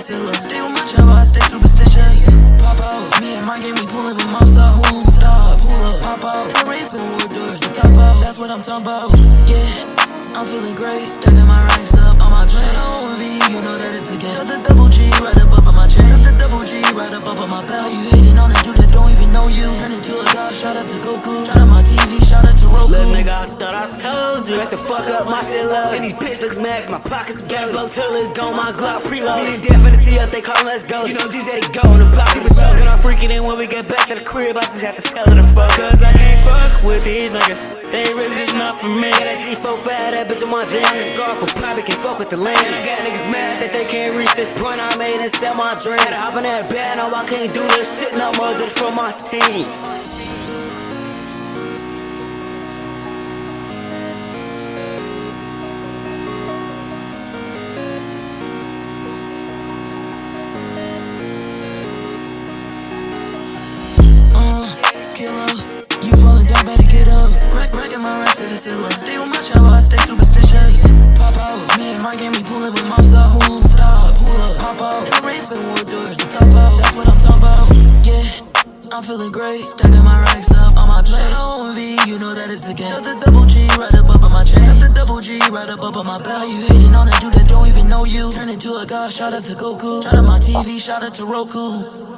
Stay with my chopper, I stay superstitious. Pop out, me and my game, we pullin' with mops out. Who stop? Pull up, pop out. In the rain for the doors, the top out. That's what I'm talking about. Yeah, I'm feeling great. Stacking my racks up on my plate. OMV, you know that it's a Got up on my belt. You hating on a dude that don't even know you. Turn into a god, shout out to Goku. Shout out my TV, shout out to Roku. Little nigga, I thought I told you. Had the fuck up my shit love. And these bitch looks max, my pockets got blow till it's gone. My Glock preload. Me and Definity up, they call let's go. You know, these they go on the block. She was talking, I'm freaking in when we get back to the crib. I just have to tell her to fuck. Cause I can't fuck with these niggas. They really just not for me. Got that G4 fat, that bitch on my jam. Scar for private can fuck with the land. I got niggas mad that they can't reach this point I made and sell my dream. Hop in that bed, I can't do this shit no more. It for my team. Uh, ceiling. Stay with my chopper, I stay superstitious. Pop out, me and my game, we pullin' with mops out. Who stop? Pull up, pop out. In the rain for the wood doors, top out. I'm feeling great, stacking my racks up on my plate. OMV, you know that it's again. Got the double G right up up on my chain. Got the double G right up up on my belt. You hating on a dude that don't even know you. Turn into a god, shout out to Goku. Shout out my TV, shout out to Roku.